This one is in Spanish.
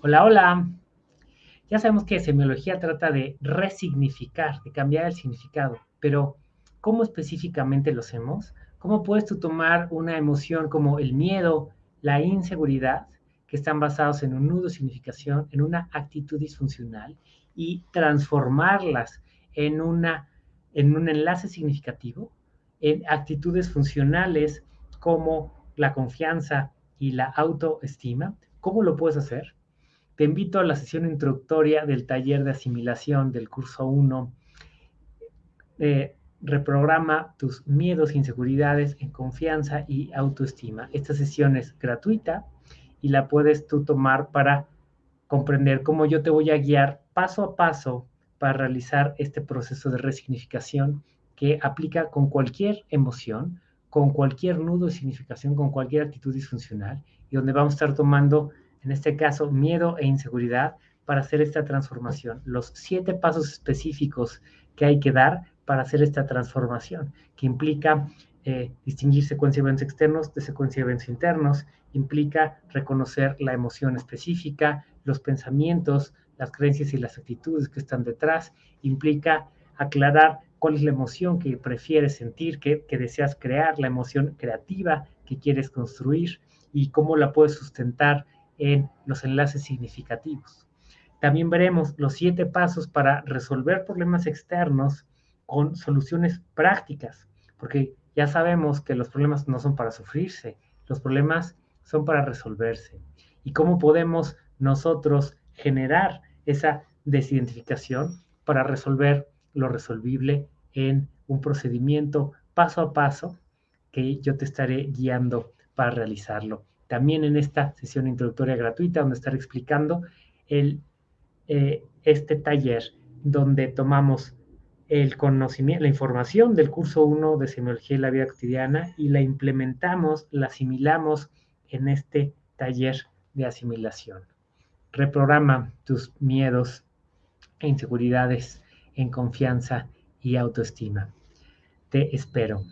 Hola, hola. Ya sabemos que semiología trata de resignificar, de cambiar el significado, pero ¿cómo específicamente lo hacemos? ¿Cómo puedes tú tomar una emoción como el miedo, la inseguridad, que están basados en un nudo de significación, en una actitud disfuncional, y transformarlas en, una, en un enlace significativo, en actitudes funcionales como la confianza y la autoestima? ¿Cómo lo puedes hacer? Te invito a la sesión introductoria del taller de asimilación del curso 1. Eh, reprograma tus miedos e inseguridades en confianza y autoestima. Esta sesión es gratuita y la puedes tú tomar para comprender cómo yo te voy a guiar paso a paso para realizar este proceso de resignificación que aplica con cualquier emoción, con cualquier nudo de significación, con cualquier actitud disfuncional y donde vamos a estar tomando en este caso miedo e inseguridad, para hacer esta transformación. Los siete pasos específicos que hay que dar para hacer esta transformación, que implica eh, distinguir secuencia de eventos externos de secuencia de eventos internos, implica reconocer la emoción específica, los pensamientos, las creencias y las actitudes que están detrás, implica aclarar cuál es la emoción que prefieres sentir, que, que deseas crear, la emoción creativa que quieres construir y cómo la puedes sustentar en los enlaces significativos. También veremos los siete pasos para resolver problemas externos con soluciones prácticas, porque ya sabemos que los problemas no son para sufrirse, los problemas son para resolverse. ¿Y cómo podemos nosotros generar esa desidentificación para resolver lo resolvible en un procedimiento paso a paso que yo te estaré guiando para realizarlo también en esta sesión introductoria gratuita, donde estaré explicando eh, este taller, donde tomamos el conocimiento, la información del curso 1 de semiología y la vida cotidiana y la implementamos, la asimilamos en este taller de asimilación. Reprograma tus miedos e inseguridades en confianza y autoestima. Te espero.